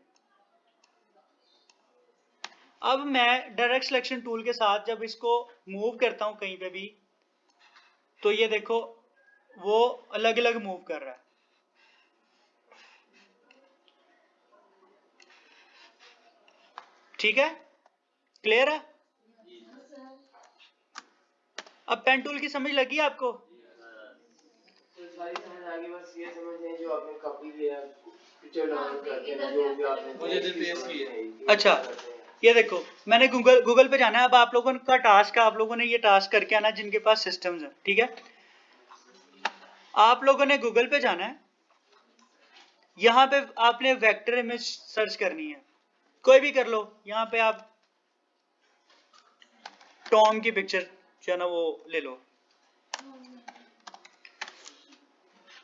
अब मैं डायरेक्ट सिलेक्शन टूल के साथ जब इसको मूव करता हूँ कहीं पे भी तो ये देखो वो अलग अलग मूव कर रहा है। ठीक है? क्लियर है? अब पेन टूल की समझ लगी आपको? अच्छा ये देखो मैंने गूगल गूगल पे जाना है अब आप लोगों का टास्क है आप लोगों ने ये टास्क करके आना जिनके पास सिस्टम्स है ठीक है? आप लोगों ने गूगल पे जाना है यहाँ पे आपने वेक्टर इमेज सर्च करनी है। कोई भी कर लो यहाँ पे आप टॉम की पिक्चर जो है ना वो ले लो।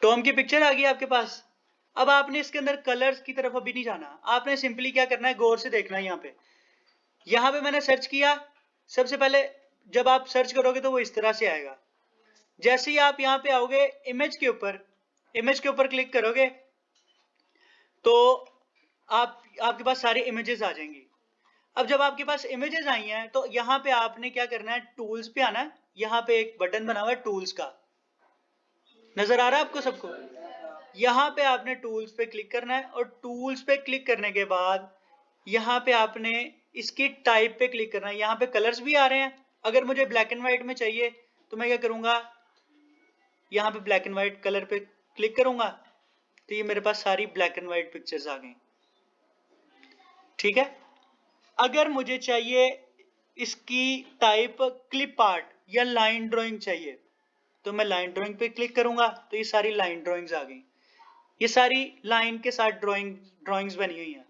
टॉम की पिक्चर आ गई आपके पास? अब आपने इसके अंदर कलर्स की तरफ़ अभी नहीं जाना। आपने सिंपली क्या करना है, गौर से देखना है यहाँ पे। यहाँ पे मैंने सर्च किया, सबसे पहले जब आप सर्च करोगे तो वो इस तरह से आएगा। जैसे ही आप यहाँ पे आओगे इमेज के ऊपर इमेज के ऊपर क्लिक करोगे तो आप, आपके पास सारी इमेजेस आ जाएँगी। अब जब आपके पास इमेजेस आई हैं तो यहाँ पे आपने क्या करना है टूल्स पे आना है। यहाँ पे एक बटन बना हुआ है टूल्स का। नज़र आ रहा है आपको सबको? यहाँ पे आपने टूल्स पे क्लिक करना है और टूल्स पे क्लिक करने के बाद यहाँ पे आपने इसकी टाइप पे क्लिक करना है। यहाँ पे कलर्स भी आ रहे हैं। अगर मुझे ब्लैक एंड व्हाइट में चाहिए तो मैं क्या करूँगा? यहाँ पे ब्लैक एंड व्हाइट कलर पे क्लिक करूँगा तो ये मेरे पास सारी ब्लैक एंड व्हाइट पिक्चर्स आ गई। ठीक है? अगर मुझे चाहिए इसकी टाइप क्लिप आर्ट या लाइन ड्राइंग चाहिए तो मैं लाइन ड्राइंग पे क्लिक करूँगा तो ये सारी लाइन ड्राइंग्स आ गई। ये सारी लाइन के साथ ड्राइंग ड्राइंग्स बनी हुई हैं।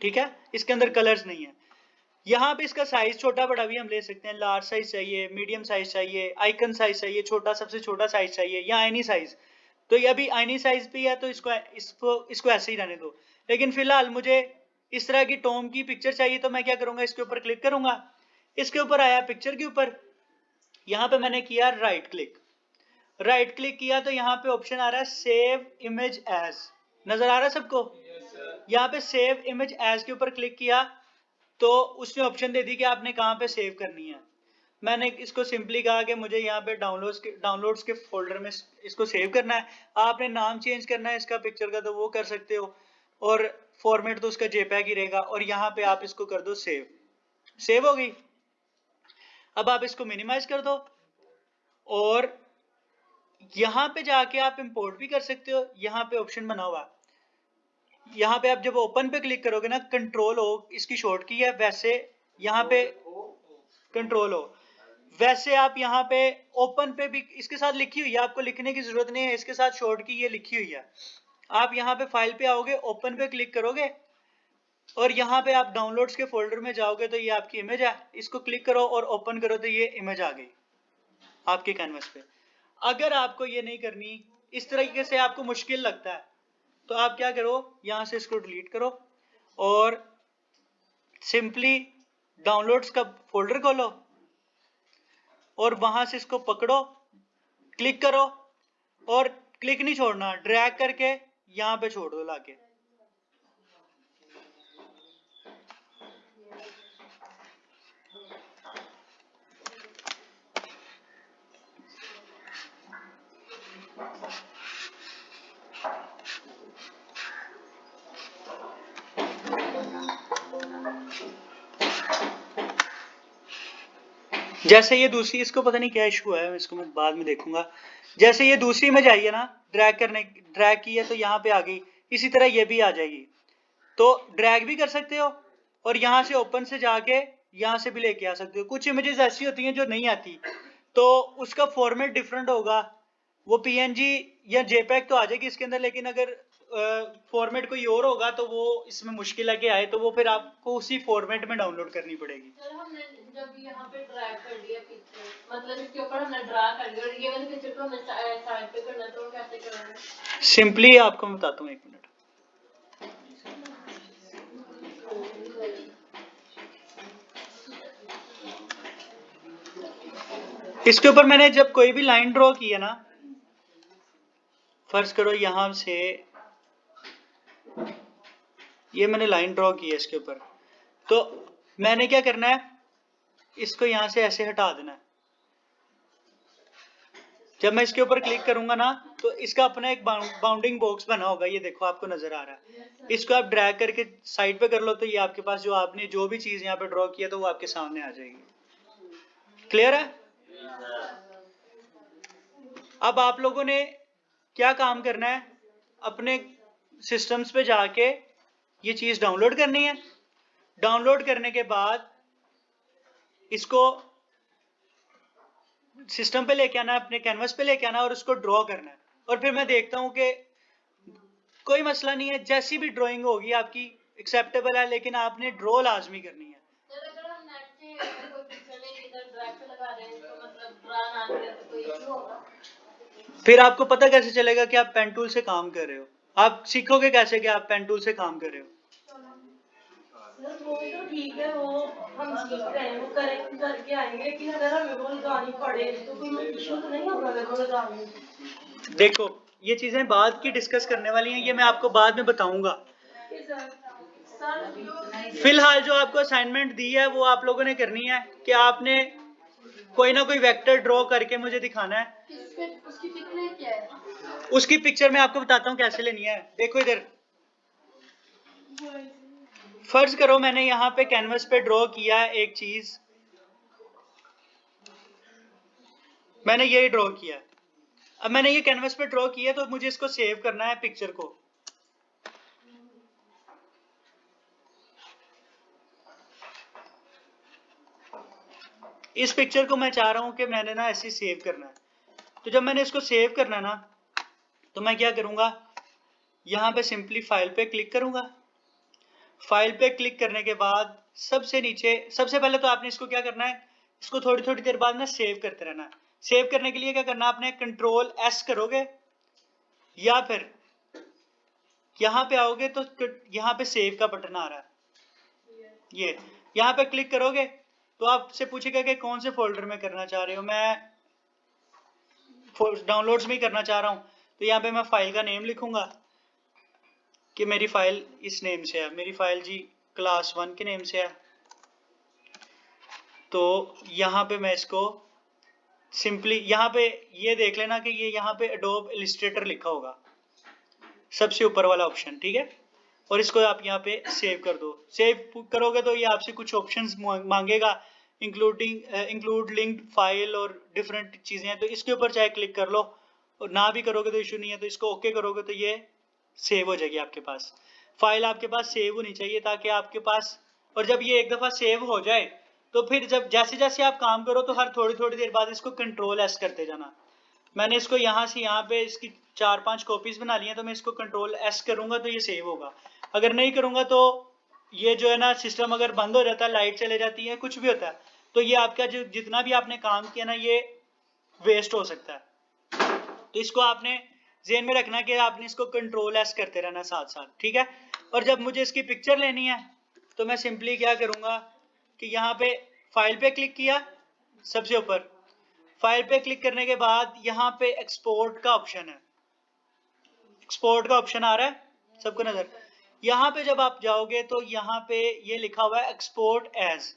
ठीक है? इसके अंदर कलर्स नहीं है। यहाँ पे इसका साइज़ छोटा बड़ा भी हम ले सकते हैं। लार्ज साइज़ चाहिए मीडियम साइज़ चाहिए आइकन साइज़ चाहिए, छोटा, सबसे छोटा साइज़ चाहिए, या एनी साइज़ तो ये अभी एनी साइज़ पे है तो इसको इसको इसको ऐसे ही रहने दो। लेकिन फ़िलहाल मुझे इस तरह की टोम की पिक्चर चाहिए तो मैं क्या करूँगा? इसके ऊपर क्लिक करूँगा। इसके ऊपर आया पिक्चर के ऊपर। यहाँ पे मैंने किया राइट क्लिक राइट क्लिक किया तो यहाँ पे ऑप्शन आ रहा है सेव इमेज एज नज़र आ रहा है सबको? Yes, यहाँ पे सेव इमेज एज के ऊपर क्लिक किया तो उसने ऑप्शन दे दी कि आपने कहाँ पे सेव करनी है। मैंने इसको सिंपली कहा कि मुझे यहाँ पे डाउनलोड्स के डाउनलोड्स के फोल्डर में इसको सेव करना है। आपने नाम चेंज करना है इसका पिक्चर का तो वो कर सकते हो और फॉर्मेट तो उसका जेपैग ही रहेगा और यहाँ पे आप इसको कर दो सेव सेव हो गई। अब आप इसको मिनिमाइज कर दो और यहाँ पे जाके आप इंपोर्ट भी कर सकते हो। यहाँ पे ऑप्शन बना हुआ। यहाँ पे आप जब ओपन पे क्लिक करोगे ना कंट्रोल हो इसकी शॉर्ट की है, वैसे यहाँ पे कंट्रोल हो वैसे आप यहाँ पे ओपन पे भी इसके साथ लिखी हुई है, आपको लिखने की ज़रूरत नहीं है, इसके साथ शॉर्ट की ये लिखी हुई है। आप यहाँ पे फ़ाइल पे आओगे ओपन पे क्लिक करोगे, और यहाँ पे आप डाउनलोड्स के फोल्डर में जाओगे तो ये आपकी इमेज है। इसको क्लिक करो और ओपन करो तो ये इमेज आ गई आपके कैनवस पे। अगर आपको ये नहीं करनी, इस तरीके से आपको मुश्किल लगता है तो आप क्या करो, यहाँ से इसको डिलीट करो और सिंपली डाउनलोड्स का फोल्डर खोलो और वहाँ से इसको पकड़ो क्लिक करो और क्लिक नहीं छोड़ना ड्रैग करके यहाँ पे छोड़ दो लाके। जैसे ये दूसरी, इसको पता नहीं क्या इशू है, इसको मैं बाद में देखूँगा। जैसे ये दूसरी में जाइए ना ड्रैग करने ड्रैग की है तो यहाँ पे आ गई, इसी तरह ये भी आ जाएगी। तो ड्रैग भी कर सकते हो, और यहाँ से ओपन से जाके यहाँ से भी लेके आ सकते हो। कुछ इमेजेस ऐसी होती हैं जो नहीं आती तो उसका फॉर्मेट डिफरेंट होगा। वो पीएनजी या जेपैक तो आ जाएगी इसके अंदर, लेकिन अगर फॉर्मेट कोई और होगा तो वो इसमें मुश्किल कि आए तो वो फिर आपको उसी फॉर्मेट में डाउनलोड करनी पड़ेगी। सर हमने जब यहाँ पे ड्रैग कर लिया पिक्चर मतलब इसके ऊपर हमने ड्रा कर लिया और ये वाली पिक्चर को हमें साइड पे करना तो कैसे करेंगे? सिंपली आपको मैं बताता हूँ एक मिनट इसके ऊपर मैंने जब कोई भी लाइन ड्रॉ की है ना फ़र्ज़ करो यहाँ से ये मैंने लाइन ड्रॉ की है इसके ऊपर। तो मैंने क्या करना है? इसको यहाँ से ऐसे हटा देना है। जब मैं इसके ऊपर क्लिक करूँगा ना तो इसका अपना एक बाउंडिंग बॉक्स बना होगा। ये देखो, आपको नज़र आ रहा है। इसको आप ड्रैग करके साइड पे कर लो तो ये आपके पास जो आपने जो भी चीज़ यहाँ पे ड्रॉ किया तो वो आपके सामने आ जाएगी। क्लियर है? अब आप लोगों ने क्या काम करना है? अपने सिस्टम्स पे जाके ये चीज़ डाउनलोड करनी है। डाउनलोड करने के बाद इसको सिस्टम पे लेके आना अपने कैनवस पे लेके आना और उसको ड्रॉ करना है। और फिर मैं देखता हूँ कि कोई मसला नहीं है जैसी भी ड्राइंग होगी आपकी एक्सेप्टेबल है लेकिन आपने ड्रॉ लाजमी करनी है। मतलब तो फिर आपको पता कैसे चलेगा कि आप पेन टूल से काम कर रहे हो। आप सीखोगे कैसे कि आप पेन टूल से काम कर रहे हो? वो तो ठीक है वो हम सीख रहे हैं वो करेक्ट करके आएँगे लेकिन अगर हमें वो लगानी पड़े तो कोई इशू तो नहीं होगा अगर वो लगानी देखो ये चीज़ें बाद की डिस्कस करने वाली हैं ये मैं आपको बाद में बताऊँगा। फ़िलहाल जो आपको असाइनमेंट दी है वो आप लोगों ने करनी है कि आपने कोई ना कोई वेक्टर ड्रॉ करके मुझे दिखाना है। है? उसकी पिक्चर मैं आपको बताता हूँ कैसे लेनी है। देखो इधर। फ़र्ज़ करो मैंने यहाँ पे कैनवस पे ड्रॉ किया एक चीज़। मैंने यही ड्रॉ किया। अब मैंने ये कैनवस पे ड्रॉ किया तो मुझे इसको सेव करना है पिक्चर को। इस पिक्चर को मैं चाह रहा हूँ कि मैंने ना ऐसे सेव करना है। तो जब मैंने इसको सेव करना ना तो मैं क्या करूँगा? यहाँ पे सिंपली फ़ाइल पे क्लिक करूँगा। फ़ाइल पे क्लिक करने के बाद सबसे नीचे, सबसे पहले तो आपने इसको क्या करना है? इसको थोड़ी थोड़ी देर बाद ना सेव करते रहना है। सेव करने के लिए क्या करना आपने? कंट्रोल एस करोगे। या फिर यहाँ पे आओगे तो यहाँ पे सेव का बटन आ रहा है। ये, यहाँ पे क्लिक करोगे तो आपसे पूछेगा कि कौन से फोल्डर में करना चाह रहे हो? मैं डाउनलोड्स में करना चाह रहा हूँ। तो यहाँ पे मैं फ़ाइल का नेम लिखूँगा कि मेरी फ़ाइल इस नेम से है। मेरी फ़ाइल जी क्लास वन के नेम से है। तो यहाँ पे मैं इसको सिंपली यहाँ पे ये देख लेना कि ये यहाँ पे एडोब इलिस्ट्रेटर लिखा होगा। सबसे ऊपर वाला ऑप्शन ठीक है? और इसको आप यहाँ पे सेव कर दो। सेव करोगे तो ये आपसे कुछ ऑप्शंस मांगेगा इंक्लूडिंग इंक्लूड लिंक्ड फ़ाइल और डिफरेंट चीज़ें हैं। तो इसके ऊपर चाहे क्लिक कर लो। और ना भी करोगे तो इशू नहीं है तो इसको ओके करोगे तो ये सेव हो जाएगी आपके पास। फ़ाइल आपके पास सेव होनी चाहिए ताकि आपके पास, और जब ये एक दफ़ा सेव हो जाए तो फिर जब जैसे जैसे आप काम करो तो हर थोड़ी थोड़ी देर बाद इसको कंट्रोल एस करते जाना। मैंने इसको यहाँ से यहाँ पे इसकी चार पाँच कॉपीज बना ली हैं तो मैं इसको कंट्रोल एस करूँगा तो ये सेव होगा। अगर नहीं करूँगा तो ये जो है ना सिस्टम अगर बंद हो जाता है लाइट चले जाती है, कुछ भी होता है तो ये आपका जो जितना भी आपने काम किया ना, ये वेस्ट हो सकता है। तो इसको आपने जेन में रखना कि आपने इसको कंट्रोल एस करते रहना साथ साथ ठीक है? और जब मुझे इसकी पिक्चर लेनी है तो मैं सिंपली क्या करूँगा कि यहाँ पे फ़ाइल पे क्लिक किया सबसे ऊपर। फ़ाइल पे क्लिक करने के बाद यहाँ पे एक्सपोर्ट का ऑप्शन है। एक्सपोर्ट का ऑप्शन आ रहा है? सबको नज़र। यहाँ पे जब आप जाओगे तो यहाँ पे ये लिखा हुआ है एक्सपोर्ट एज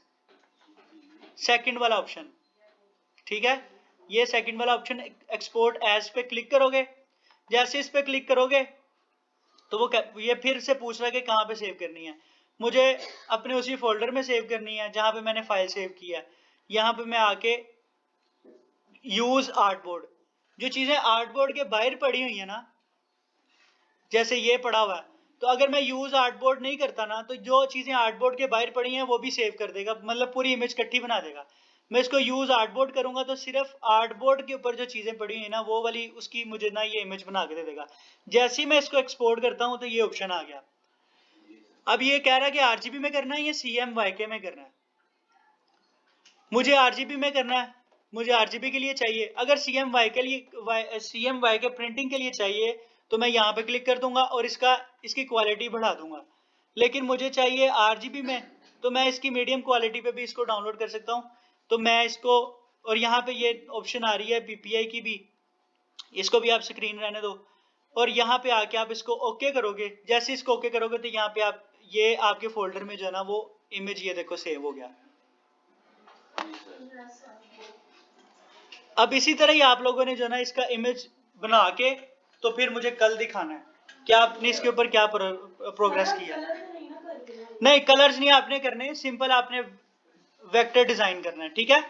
सेकंड वाला ऑप्शन ठीक है? ये सेकंड वाला ऑप्शन एक्सपोर्ट एज पे क्लिक करोगे। जैसे इस पे क्लिक करोगे तो वो ये फिर से पूछ रहा है कि कहाँ पे सेव करनी है। मुझे अपने उसी फोल्डर में सेव करनी है, जहाँ पे मैंने फ़ाइल सेव किया है। यहाँ पे मैं आके यूज़ आर्टबोर्ड जो चीज़ें आर्टबोर्ड के बाहर पड़ी हुई है ना, जैसे ये पड़ा हुआ है तो अगर मैं यूज़ आर्टबोर्ड नहीं करता ना तो जो चीज़ें आर्टबोर्ड के बाहर पड़ी हैं, वो भी सेव कर देगा। मतलब पूरी इमेज इकट्ठी बना देगा। मैं इसको यूज़ आर्टबोर्ड करूँगा तो सिर्फ़ आर्टबोर्ड के ऊपर जो चीज़ें पड़ी हुई ना, वो वाली उसकी मुझे ना ये इमेज बना के दे देगा। जैसे ही मैं इसको एक्सपोर्ट करता हूँ तो ये ऑप्शन आ गया। अब ये कह रहा है कि आरजीबी में करना है या सी एम वाई के में करना है? मुझे आरजीबी में करना है। मुझे आरजीबी के लिए चाहिए। अगर सी एम वाई के लिए C M Y K printing के लिए चाहिए तो मैं यहाँ पे क्लिक कर दूँगा और इसका, इसकी क्वालिटी बढ़ा दूँगा। लेकिन मुझे चाहिए आरजीबी में तो मैं इसकी मीडियम क्वालिटी पे भी इसको डाउनलोड कर सकता हूँ। तो मैं इसको और यहाँ पे ये ऑप्शन आ रही है पीपीआई की भी। इसको भी आप स्क्रीन रहने दो। और यहाँ पे आके आप इसको ओके करोगे। जैसे इसको ओके करोगे तो यहाँ पे आप ये आपके फोल्डर में जो है ना वो इमेज ये देखो सेव हो गया। अब इसी तरह ही आप लोगों ने जो ना इसका इमेज बना के तो फिर मुझे कल दिखाना है। क्या आपने इसके ऊपर क्या प्रोग्रेस किया? नहीं कलर्स नहीं आपने करने। सिंपल आपने वेक्टर डिज़ाइन करना है ठीक है?